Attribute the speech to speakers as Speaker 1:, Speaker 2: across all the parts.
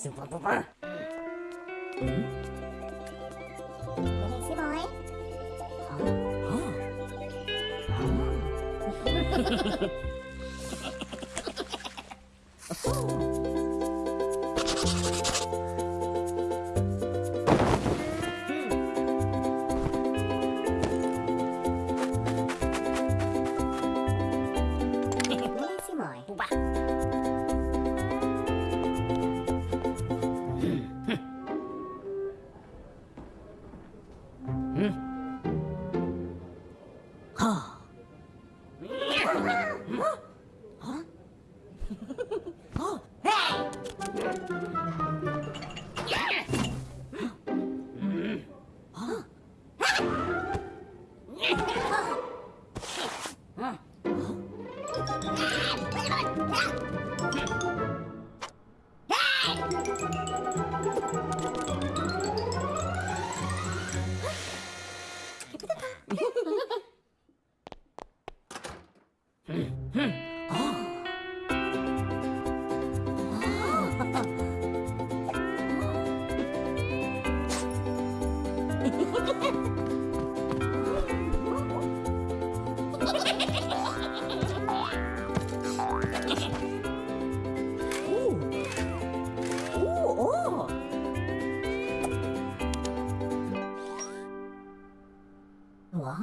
Speaker 1: Super-pupper! Ừ.
Speaker 2: Hả? Hả?
Speaker 1: うん。はあ Yeah!
Speaker 2: 와?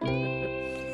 Speaker 2: Hmm.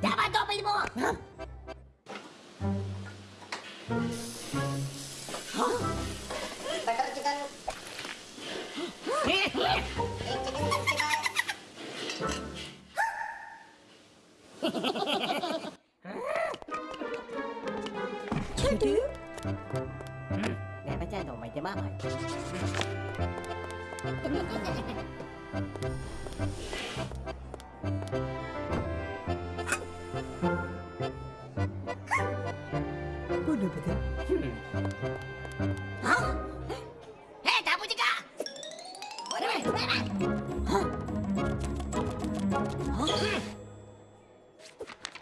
Speaker 1: Давай, дома ему! 내가 너 말이 마마. 뭐냐 그게? 어? 에 나보니까 뭐냐? 어?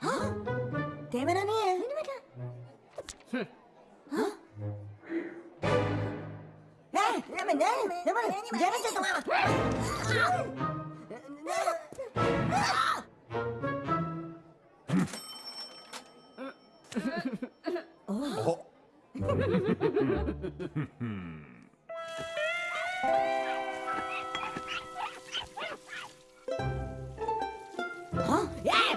Speaker 1: 어? 대면하네. 대면하. Naman, diyan siya tumawa. Oh. Yeah!